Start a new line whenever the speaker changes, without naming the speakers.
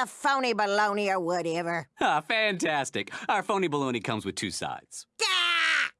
the phony baloney or whatever.
Ah, fantastic. Our phony baloney comes with two sides.